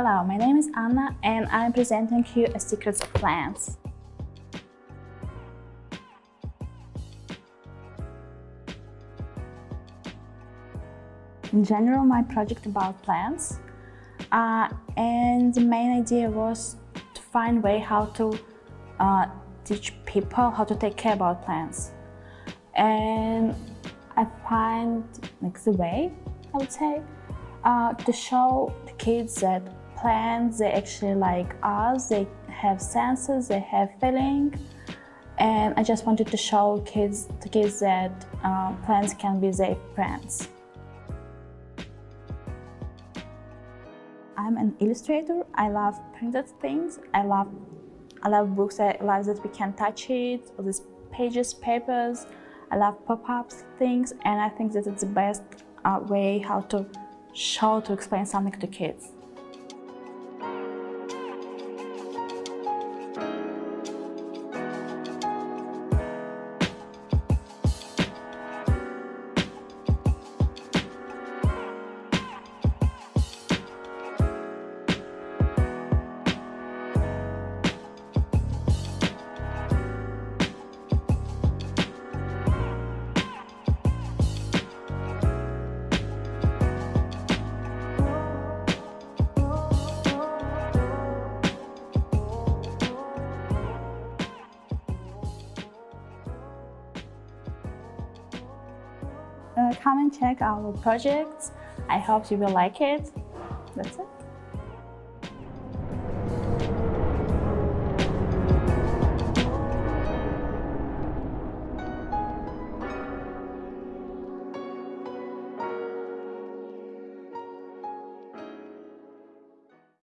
Hello, my name is Anna and I'm presenting you a Secrets of Plants. In general, my project about plants uh, and the main idea was to find way how to uh, teach people how to take care about plants. And I find like the way, I would say, uh, to show the kids that plants, they actually like us, they have senses, they have feeling. And I just wanted to show kids, the kids that uh, plants can be their friends. I'm an illustrator. I love printed things. I love, I love books. I love that we can touch it, all these pages, papers. I love pop-ups, things, and I think that it's the best uh, way how to show, to explain something to kids. Come and check our projects. I hope you will like it. That's it.